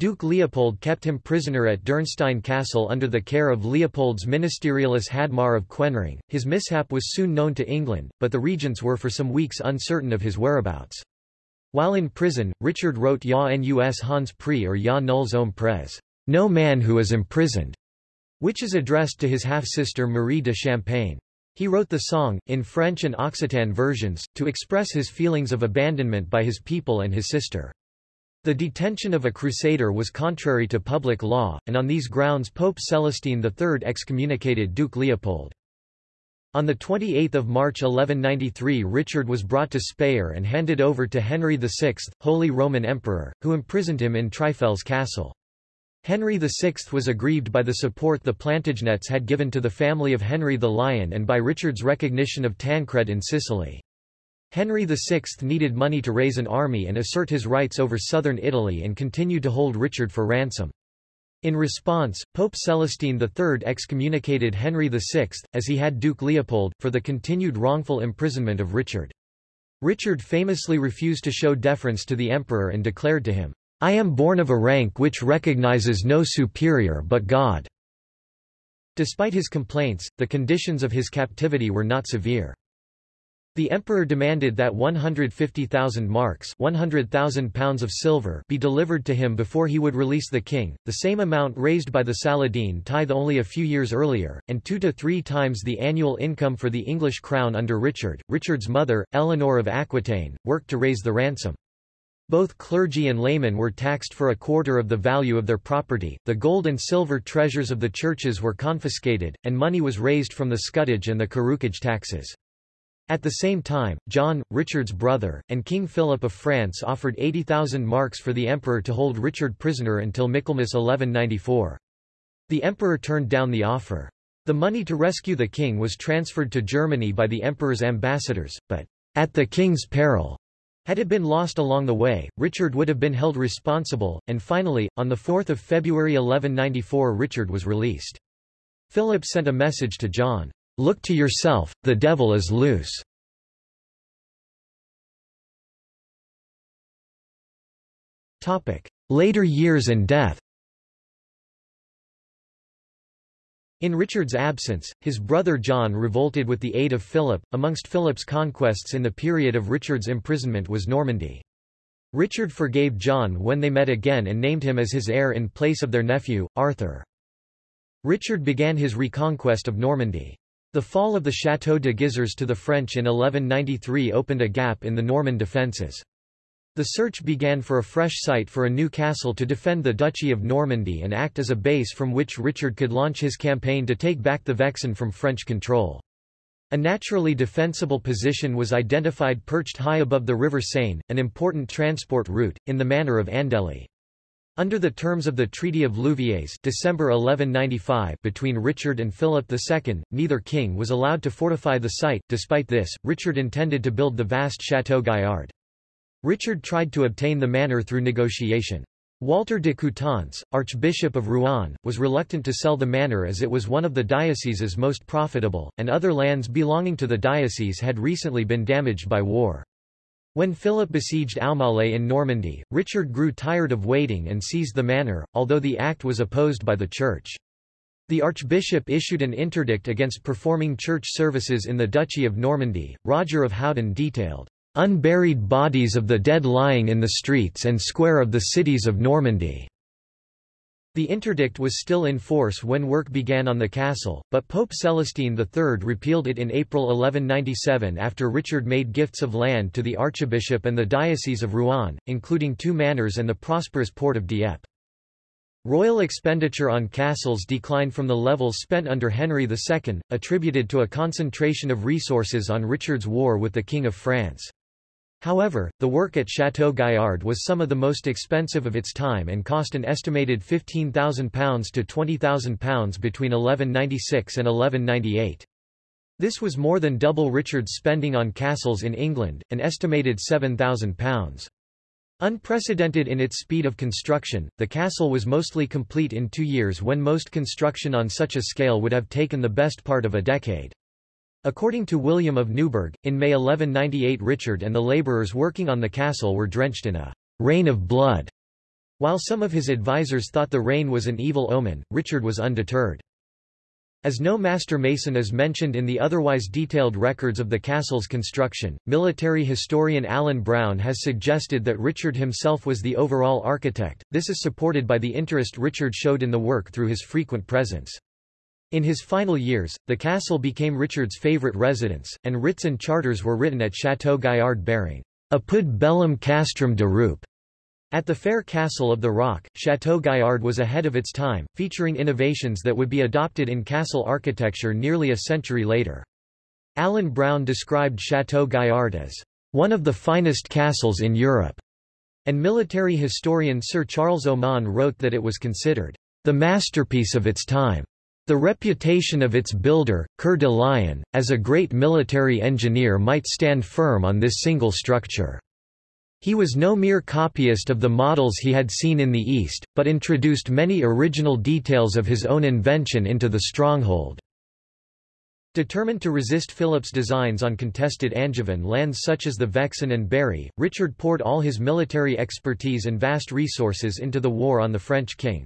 Duke Leopold kept him prisoner at Dürnstein Castle under the care of Leopold's ministerialist Hadmar of Kuenring. His mishap was soon known to England, but the regents were for some weeks uncertain of his whereabouts. While in prison, Richard wrote Ja nus Hans Pri or Ja nuls homme pres, No man who is imprisoned, which is addressed to his half-sister Marie de Champagne. He wrote the song, in French and Occitan versions, to express his feelings of abandonment by his people and his sister. The detention of a crusader was contrary to public law, and on these grounds Pope Celestine III excommunicated Duke Leopold. On 28 March 1193 Richard was brought to Speyer and handed over to Henry VI, Holy Roman Emperor, who imprisoned him in Trifels Castle. Henry VI was aggrieved by the support the Plantagenets had given to the family of Henry the Lion and by Richard's recognition of Tancred in Sicily. Henry VI needed money to raise an army and assert his rights over southern Italy and continued to hold Richard for ransom. In response, Pope Celestine III excommunicated Henry VI, as he had Duke Leopold, for the continued wrongful imprisonment of Richard. Richard famously refused to show deference to the emperor and declared to him, I am born of a rank which recognizes no superior but God. Despite his complaints, the conditions of his captivity were not severe. The emperor demanded that 150,000 marks 100,000 pounds of silver be delivered to him before he would release the king, the same amount raised by the Saladin tithe only a few years earlier, and two to three times the annual income for the English crown under Richard. Richard's mother, Eleanor of Aquitaine, worked to raise the ransom. Both clergy and laymen were taxed for a quarter of the value of their property, the gold and silver treasures of the churches were confiscated, and money was raised from the scutage and the carucage taxes. At the same time, John, Richard's brother, and King Philip of France offered 80,000 marks for the emperor to hold Richard prisoner until Michaelmas 1194. The emperor turned down the offer. The money to rescue the king was transferred to Germany by the emperor's ambassadors, but, at the king's peril, had it been lost along the way, Richard would have been held responsible, and finally, on 4 February 1194 Richard was released. Philip sent a message to John. Look to yourself, the devil is loose. Later years and death In Richard's absence, his brother John revolted with the aid of Philip. Amongst Philip's conquests in the period of Richard's imprisonment was Normandy. Richard forgave John when they met again and named him as his heir in place of their nephew, Arthur. Richard began his reconquest of Normandy. The fall of the Château de Gisors to the French in 1193 opened a gap in the Norman defences. The search began for a fresh site for a new castle to defend the Duchy of Normandy and act as a base from which Richard could launch his campaign to take back the Vexin from French control. A naturally defensible position was identified perched high above the River Seine, an important transport route, in the manor of Andely. Under the terms of the Treaty of Louviers December 1195 between Richard and Philip II, neither king was allowed to fortify the site. Despite this, Richard intended to build the vast Château Gaillard. Richard tried to obtain the manor through negotiation. Walter de Coutances, Archbishop of Rouen, was reluctant to sell the manor as it was one of the diocese's most profitable, and other lands belonging to the diocese had recently been damaged by war. When Philip besieged Aumale in Normandy, Richard grew tired of waiting and seized the manor, although the act was opposed by the Church. The archbishop issued an interdict against performing church services in the Duchy of Normandy. Roger of Howden detailed, "...unburied bodies of the dead lying in the streets and square of the cities of Normandy." The interdict was still in force when work began on the castle, but Pope Celestine III repealed it in April 1197 after Richard made gifts of land to the archbishop and the diocese of Rouen, including two manors and the prosperous port of Dieppe. Royal expenditure on castles declined from the levels spent under Henry II, attributed to a concentration of resources on Richard's war with the King of France. However, the work at Château Gaillard was some of the most expensive of its time and cost an estimated £15,000 to £20,000 between 1196 and 1198. This was more than double Richard's spending on castles in England, an estimated £7,000. Unprecedented in its speed of construction, the castle was mostly complete in two years when most construction on such a scale would have taken the best part of a decade. According to William of Newburgh, in May 1198 Richard and the labourers working on the castle were drenched in a rain of blood. While some of his advisers thought the rain was an evil omen, Richard was undeterred. As no master mason is mentioned in the otherwise detailed records of the castle's construction, military historian Alan Brown has suggested that Richard himself was the overall architect. This is supported by the interest Richard showed in the work through his frequent presence. In his final years, the castle became Richard's favourite residence, and writs and charters were written at Château Gaillard bearing apud bellum castrum de Rupe. At the fair castle of the Rock, Château Gaillard was ahead of its time, featuring innovations that would be adopted in castle architecture nearly a century later. Alan Brown described Château Gaillard as one of the finest castles in Europe, and military historian Sir Charles Oman wrote that it was considered the masterpiece of its time. The reputation of its builder, Coeur de Lion, as a great military engineer might stand firm on this single structure. He was no mere copyist of the models he had seen in the East, but introduced many original details of his own invention into the stronghold. Determined to resist Philip's designs on contested Angevin lands such as the Vexin and Berry, Richard poured all his military expertise and vast resources into the war on the French king.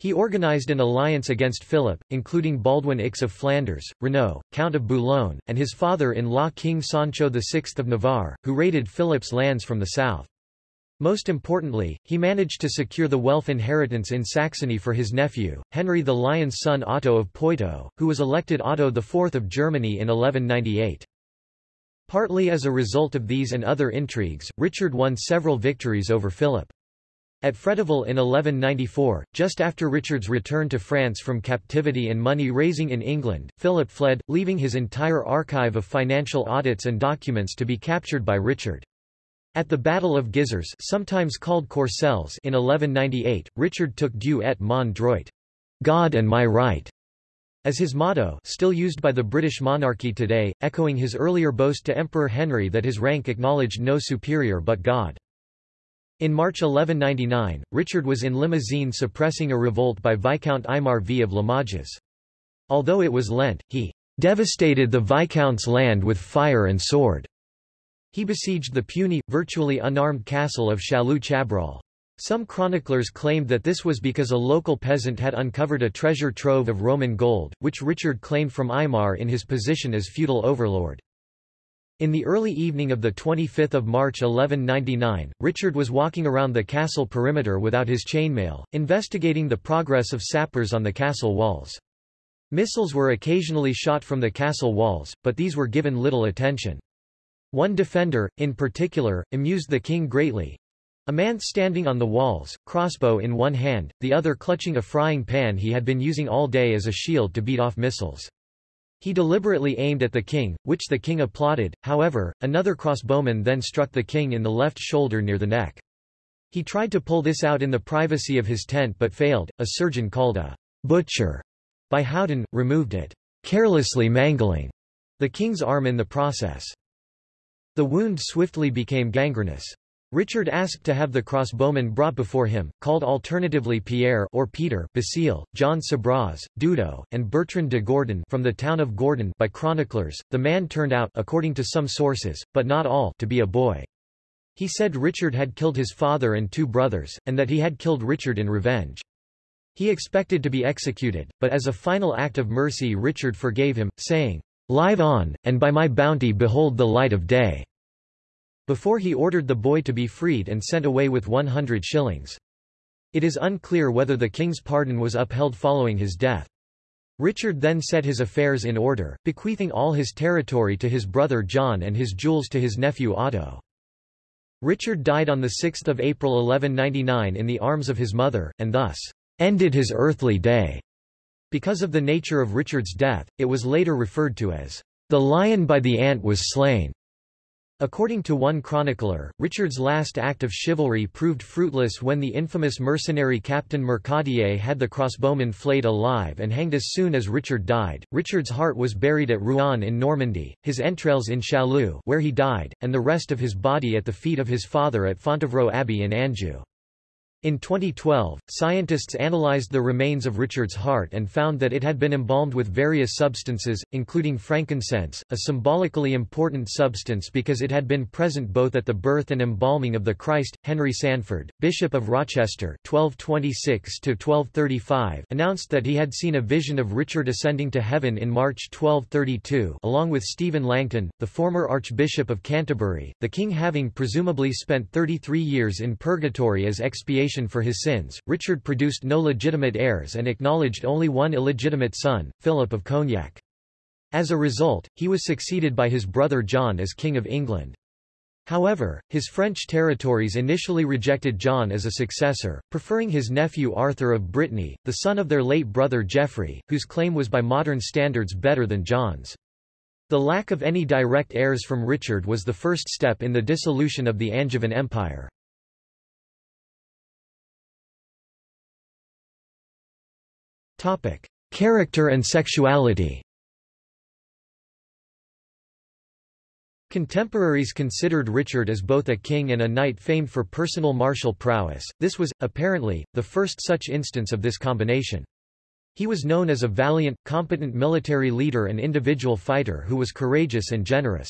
He organized an alliance against Philip, including Baldwin IX of Flanders, Renaud, Count of Boulogne, and his father-in-law King Sancho VI of Navarre, who raided Philip's lands from the south. Most importantly, he managed to secure the Welf inheritance in Saxony for his nephew, Henry the Lion's son Otto of Poitou, who was elected Otto IV of Germany in 1198. Partly as a result of these and other intrigues, Richard won several victories over Philip. At Fréteval in 1194, just after Richard's return to France from captivity and money-raising in England, Philip fled, leaving his entire archive of financial audits and documents to be captured by Richard. At the Battle of Gisors sometimes called Courcelles in 1198, Richard took Dieu et mon droit, God and my right, as his motto still used by the British monarchy today, echoing his earlier boast to Emperor Henry that his rank acknowledged no superior but God. In March 1199, Richard was in Limousin suppressing a revolt by Viscount Aymar V of Limoges. Although it was Lent, he devastated the Viscount's land with fire and sword. He besieged the puny, virtually unarmed castle of Châlus-Chabrol. Some chroniclers claimed that this was because a local peasant had uncovered a treasure trove of Roman gold, which Richard claimed from Aymar in his position as feudal overlord. In the early evening of 25 March 1199, Richard was walking around the castle perimeter without his chainmail, investigating the progress of sappers on the castle walls. Missiles were occasionally shot from the castle walls, but these were given little attention. One defender, in particular, amused the king greatly. A man standing on the walls, crossbow in one hand, the other clutching a frying pan he had been using all day as a shield to beat off missiles. He deliberately aimed at the king, which the king applauded, however, another crossbowman then struck the king in the left shoulder near the neck. He tried to pull this out in the privacy of his tent but failed. A surgeon called a butcher by Howden, removed it, carelessly mangling the king's arm in the process. The wound swiftly became gangrenous. Richard asked to have the crossbowman brought before him, called alternatively Pierre or Peter Basile, John Sabraz, Dudo, and Bertrand de Gordon from the town of Gordon by chroniclers. The man turned out according to some sources, but not all, to be a boy. He said Richard had killed his father and two brothers, and that he had killed Richard in revenge. He expected to be executed, but as a final act of mercy Richard forgave him, saying, Live on, and by my bounty behold the light of day, before he ordered the boy to be freed and sent away with 100 shillings. It is unclear whether the king's pardon was upheld following his death. Richard then set his affairs in order, bequeathing all his territory to his brother John and his jewels to his nephew Otto. Richard died on 6 April 1199 in the arms of his mother, and thus, "...ended his earthly day." Because of the nature of Richard's death, it was later referred to as, "...the lion by the ant was slain." According to one chronicler, Richard's last act of chivalry proved fruitless when the infamous mercenary Captain Mercadier had the crossbowman flayed alive and hanged as soon as Richard died. Richard's heart was buried at Rouen in Normandy, his entrails in Châlus where he died, and the rest of his body at the feet of his father at Fontevraud Abbey in Anjou. In 2012, scientists analyzed the remains of Richard's heart and found that it had been embalmed with various substances, including frankincense, a symbolically important substance because it had been present both at the birth and embalming of the Christ. Henry Sanford, Bishop of Rochester (1226–1235), announced that he had seen a vision of Richard ascending to heaven in March 1232, along with Stephen Langton, the former Archbishop of Canterbury, the king having presumably spent 33 years in purgatory as expiation for his sins, Richard produced no legitimate heirs and acknowledged only one illegitimate son, Philip of Cognac. As a result, he was succeeded by his brother John as King of England. However, his French territories initially rejected John as a successor, preferring his nephew Arthur of Brittany, the son of their late brother Geoffrey, whose claim was by modern standards better than John's. The lack of any direct heirs from Richard was the first step in the dissolution of the Angevin Empire. Topic: Character and sexuality. Contemporaries considered Richard as both a king and a knight famed for personal martial prowess. This was, apparently, the first such instance of this combination. He was known as a valiant, competent military leader and individual fighter who was courageous and generous.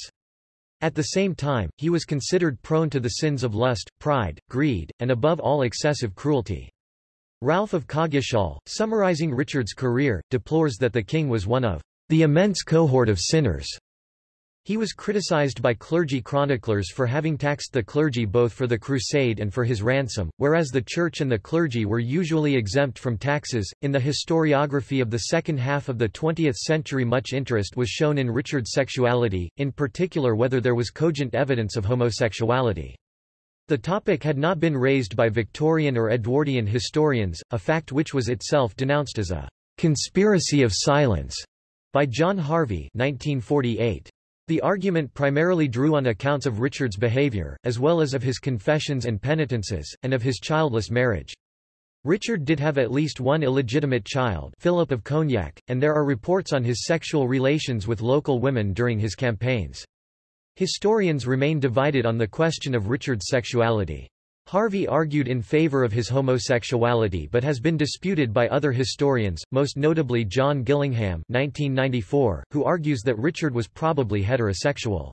At the same time, he was considered prone to the sins of lust, pride, greed, and above all excessive cruelty. Ralph of Coggeshall, summarizing Richard's career, deplores that the king was one of the immense cohort of sinners. He was criticized by clergy chroniclers for having taxed the clergy both for the crusade and for his ransom, whereas the church and the clergy were usually exempt from taxes. In the historiography of the second half of the 20th century, much interest was shown in Richard's sexuality, in particular whether there was cogent evidence of homosexuality. The topic had not been raised by Victorian or Edwardian historians, a fact which was itself denounced as a conspiracy of silence by John Harvey 1948. The argument primarily drew on accounts of Richard's behavior, as well as of his confessions and penitences, and of his childless marriage. Richard did have at least one illegitimate child Philip of Cognac, and there are reports on his sexual relations with local women during his campaigns. Historians remain divided on the question of Richard's sexuality. Harvey argued in favor of his homosexuality but has been disputed by other historians, most notably John Gillingham 1994, who argues that Richard was probably heterosexual.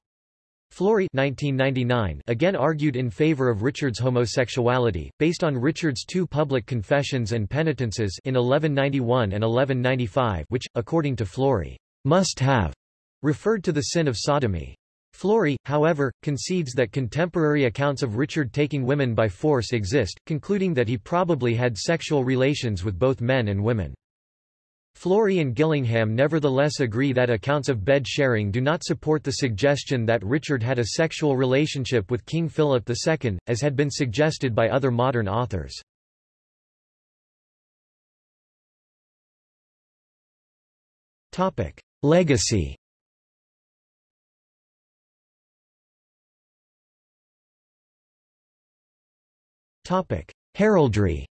Flori 1999 again argued in favor of Richard's homosexuality, based on Richard's two public confessions and penitences in 1191 and 1195 which, according to Flori, must have referred to the sin of sodomy. Flori, however, concedes that contemporary accounts of Richard taking women by force exist, concluding that he probably had sexual relations with both men and women. Flori and Gillingham nevertheless agree that accounts of bed sharing do not support the suggestion that Richard had a sexual relationship with King Philip II, as had been suggested by other modern authors. Legacy Heraldry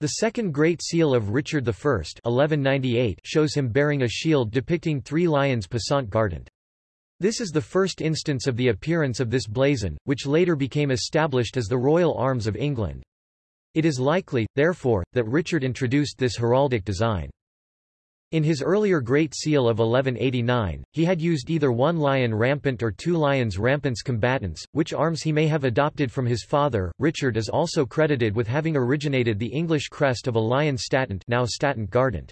The second Great Seal of Richard I 1198 shows him bearing a shield depicting three lions passant guardant. This is the first instance of the appearance of this blazon, which later became established as the royal arms of England. It is likely, therefore, that Richard introduced this heraldic design. In his earlier Great Seal of 1189, he had used either one lion rampant or two lions rampants combatants, which arms he may have adopted from his father. Richard is also credited with having originated the English crest of a lion statant, now statant guardant.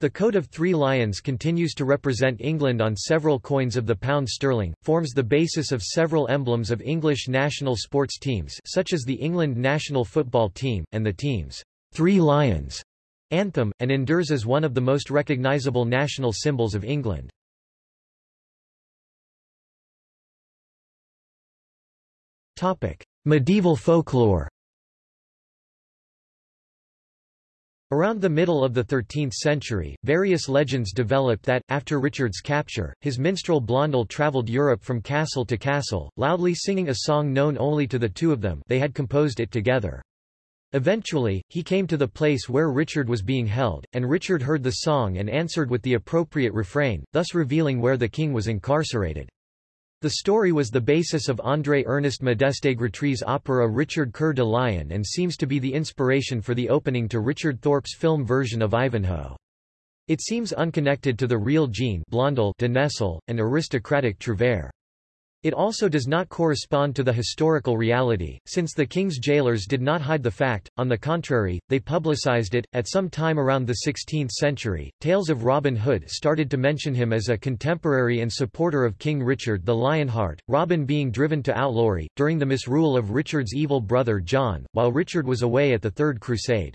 The coat of three lions continues to represent England on several coins of the pound sterling, forms the basis of several emblems of English national sports teams such as the England national football team, and the team's Three Lions anthem, and endures as one of the most recognisable national symbols of England. Medieval folklore Around the middle of the 13th century, various legends developed that, after Richard's capture, his minstrel Blondel travelled Europe from castle to castle, loudly singing a song known only to the two of them they had composed it together. Eventually, he came to the place where Richard was being held, and Richard heard the song and answered with the appropriate refrain, thus revealing where the king was incarcerated. The story was the basis of André-Ernest Modeste Grétry's opera Richard Coeur de Lion and seems to be the inspiration for the opening to Richard Thorpe's film version of Ivanhoe. It seems unconnected to the real Jean Blondel de Nesle, an aristocratic trouvère. It also does not correspond to the historical reality, since the king's jailers did not hide the fact, on the contrary, they publicized it. At some time around the 16th century, tales of Robin Hood started to mention him as a contemporary and supporter of King Richard the Lionheart, Robin being driven to outlawry, during the misrule of Richard's evil brother John, while Richard was away at the Third Crusade.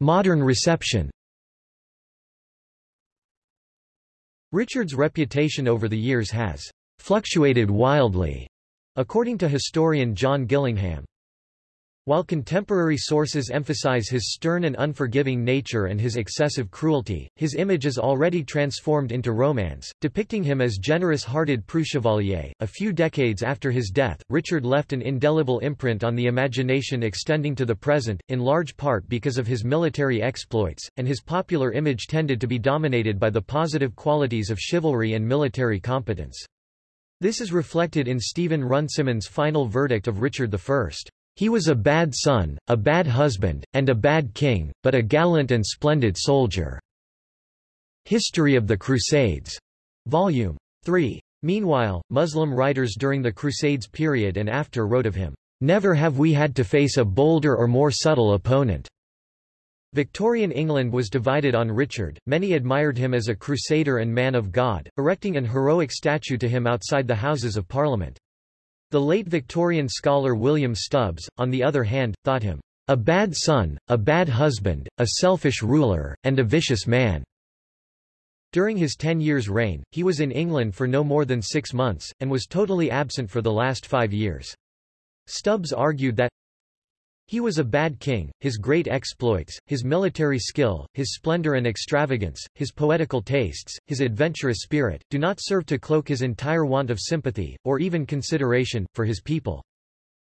Modern reception Richard's reputation over the years has fluctuated wildly, according to historian John Gillingham. While contemporary sources emphasize his stern and unforgiving nature and his excessive cruelty, his image is already transformed into romance, depicting him as generous-hearted preux chevalier. A few decades after his death, Richard left an indelible imprint on the imagination extending to the present, in large part because of his military exploits, and his popular image tended to be dominated by the positive qualities of chivalry and military competence. This is reflected in Stephen Runciman's final verdict of Richard I. He was a bad son, a bad husband, and a bad king, but a gallant and splendid soldier." History of the Crusades. Volume 3. Meanwhile, Muslim writers during the Crusades period and after wrote of him, "...never have we had to face a bolder or more subtle opponent." Victorian England was divided on Richard, many admired him as a crusader and man of God, erecting an heroic statue to him outside the Houses of Parliament. The late Victorian scholar William Stubbs, on the other hand, thought him a bad son, a bad husband, a selfish ruler, and a vicious man. During his ten years' reign, he was in England for no more than six months, and was totally absent for the last five years. Stubbs argued that he was a bad king, his great exploits, his military skill, his splendor and extravagance, his poetical tastes, his adventurous spirit, do not serve to cloak his entire want of sympathy, or even consideration, for his people.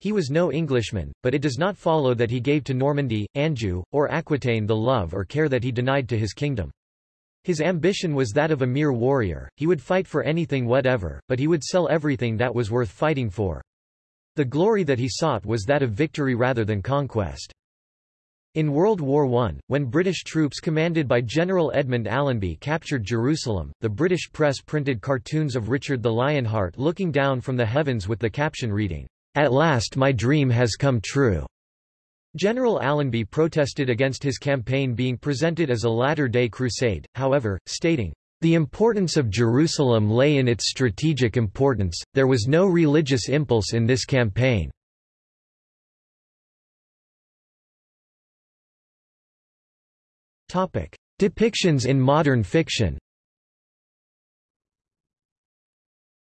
He was no Englishman, but it does not follow that he gave to Normandy, Anjou, or Aquitaine the love or care that he denied to his kingdom. His ambition was that of a mere warrior, he would fight for anything whatever, but he would sell everything that was worth fighting for. The glory that he sought was that of victory rather than conquest. In World War I, when British troops commanded by General Edmund Allenby captured Jerusalem, the British press printed cartoons of Richard the Lionheart looking down from the heavens with the caption reading, At last my dream has come true. General Allenby protested against his campaign being presented as a latter-day crusade, however, stating, the importance of Jerusalem lay in its strategic importance, there was no religious impulse in this campaign. Depictions in modern fiction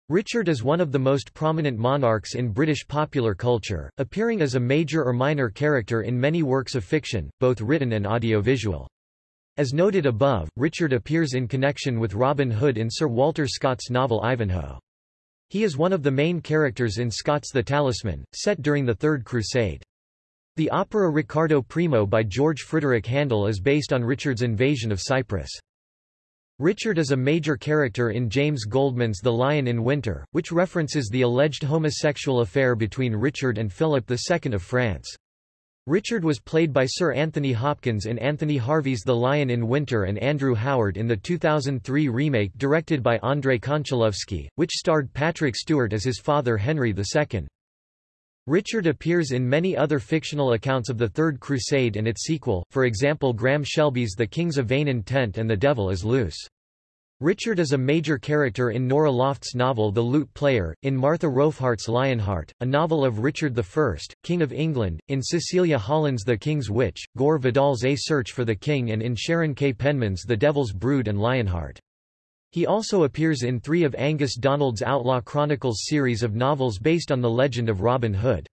Richard is one of the most prominent monarchs in British popular culture, appearing as a major or minor character in many works of fiction, both written and audiovisual. As noted above, Richard appears in connection with Robin Hood in Sir Walter Scott's novel Ivanhoe. He is one of the main characters in Scott's The Talisman, set during the Third Crusade. The opera Riccardo Primo by George Frideric Handel is based on Richard's invasion of Cyprus. Richard is a major character in James Goldman's The Lion in Winter, which references the alleged homosexual affair between Richard and Philip II of France. Richard was played by Sir Anthony Hopkins in Anthony Harvey's The Lion in Winter and Andrew Howard in the 2003 remake directed by Andrei Konchalovsky, which starred Patrick Stewart as his father Henry II. Richard appears in many other fictional accounts of the Third Crusade and its sequel, for example Graham Shelby's The Kings of Vain Intent and The Devil is Loose. Richard is a major character in Norah Lofts novel The Lute Player, in Martha Rofheart's Lionheart, a novel of Richard I, King of England, in Cecilia Holland's The King's Witch, Gore Vidal's A Search for the King and in Sharon K. Penman's The Devil's Brood and Lionheart. He also appears in three of Angus Donald's Outlaw Chronicles series of novels based on the legend of Robin Hood.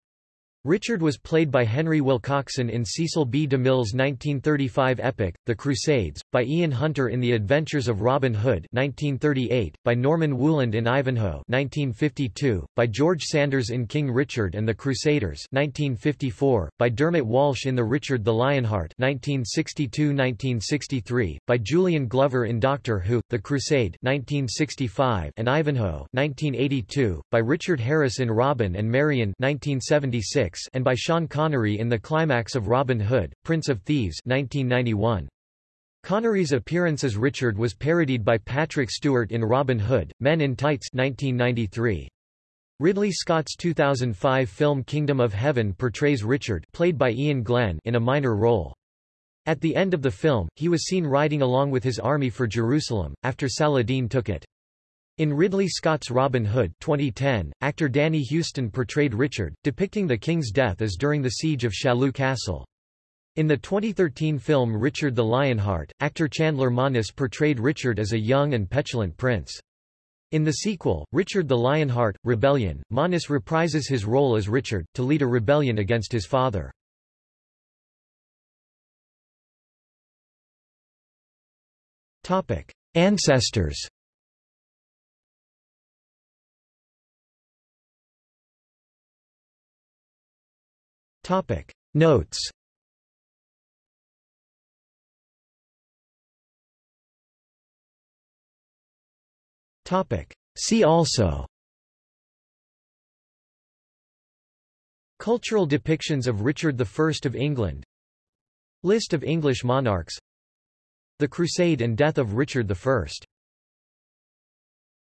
Richard was played by Henry Wilcoxon in Cecil B. DeMille's 1935 epic, The Crusades, by Ian Hunter in The Adventures of Robin Hood 1938, by Norman Wooland in Ivanhoe 1952, by George Sanders in King Richard and the Crusaders 1954, by Dermot Walsh in The Richard the Lionheart 1962-1963, by Julian Glover in Doctor Who, The Crusade 1965 and Ivanhoe 1982, by Richard Harris in Robin and Marian 1976, and by Sean Connery in the climax of Robin Hood, Prince of Thieves 1991. Connery's appearance as Richard was parodied by Patrick Stewart in Robin Hood, Men in Tights 1993. Ridley Scott's 2005 film Kingdom of Heaven portrays Richard played by Iain Glen in a minor role. At the end of the film, he was seen riding along with his army for Jerusalem, after Saladin took it. In Ridley Scott's Robin Hood 2010, actor Danny Huston portrayed Richard, depicting the king's death as during the siege of Châlus Castle. In the 2013 film Richard the Lionheart, actor Chandler Maness portrayed Richard as a young and petulant prince. In the sequel, Richard the Lionheart, Rebellion, Monas reprises his role as Richard, to lead a rebellion against his father. Ancestors Topic. Notes. Topic. See also. Cultural depictions of Richard I of England. List of English monarchs. The Crusade and death of Richard I